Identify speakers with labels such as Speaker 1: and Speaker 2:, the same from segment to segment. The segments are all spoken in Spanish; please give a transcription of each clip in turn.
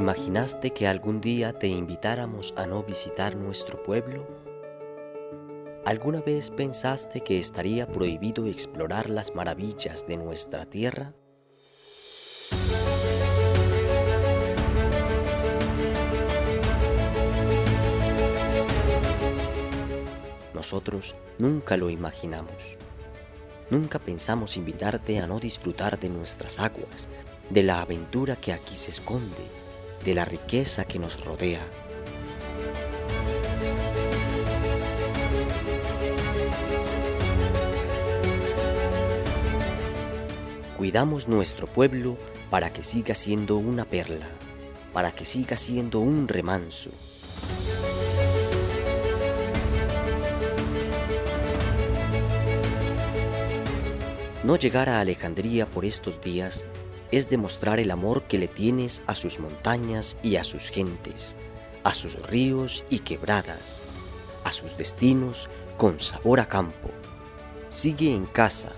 Speaker 1: imaginaste que algún día te invitáramos a no visitar nuestro pueblo? ¿Alguna vez pensaste que estaría prohibido explorar las maravillas de nuestra tierra? Nosotros nunca lo imaginamos. Nunca pensamos invitarte a no disfrutar de nuestras aguas, de la aventura que aquí se esconde, de la riqueza que nos rodea. Cuidamos nuestro pueblo para que siga siendo una perla, para que siga siendo un remanso, No llegar a Alejandría por estos días es demostrar el amor que le tienes a sus montañas y a sus gentes, a sus ríos y quebradas, a sus destinos con sabor a campo. Sigue en casa.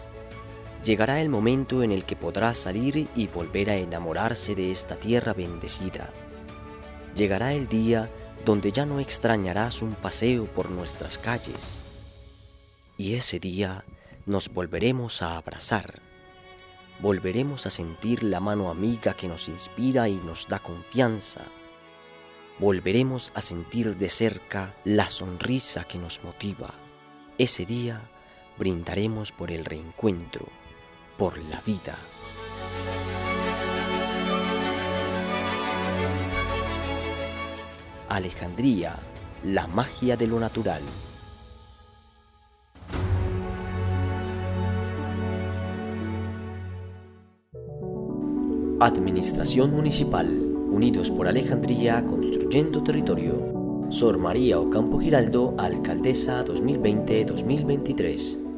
Speaker 1: Llegará el momento en el que podrá salir y volver a enamorarse de esta tierra bendecida. Llegará el día donde ya no extrañarás un paseo por nuestras calles. Y ese día nos volveremos a abrazar. Volveremos a sentir la mano amiga que nos inspira y nos da confianza. Volveremos a sentir de cerca la sonrisa que nos motiva. Ese día brindaremos por el reencuentro, por la vida. Alejandría, la magia de lo natural. Administración Municipal, Unidos por Alejandría, Construyendo Territorio. Sor María Ocampo Giraldo, Alcaldesa 2020-2023.